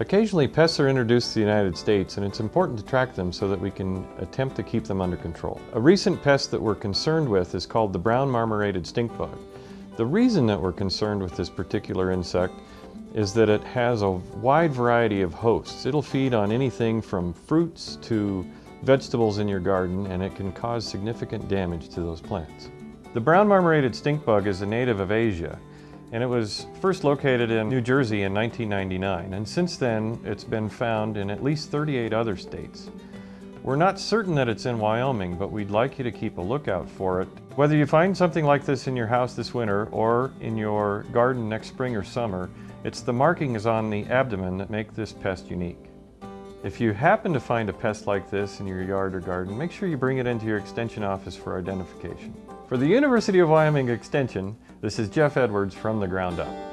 Occasionally pests are introduced to the United States and it's important to track them so that we can attempt to keep them under control. A recent pest that we're concerned with is called the brown marmorated stink bug. The reason that we're concerned with this particular insect is that it has a wide variety of hosts. It'll feed on anything from fruits to vegetables in your garden and it can cause significant damage to those plants. The brown marmorated stink bug is a native of Asia and it was first located in New Jersey in 1999 and since then it's been found in at least 38 other states. We're not certain that it's in Wyoming, but we'd like you to keep a lookout for it. Whether you find something like this in your house this winter or in your garden next spring or summer, it's the markings on the abdomen that make this pest unique. If you happen to find a pest like this in your yard or garden, make sure you bring it into your Extension office for identification. For the University of Wyoming Extension, this is Jeff Edwards from the ground up.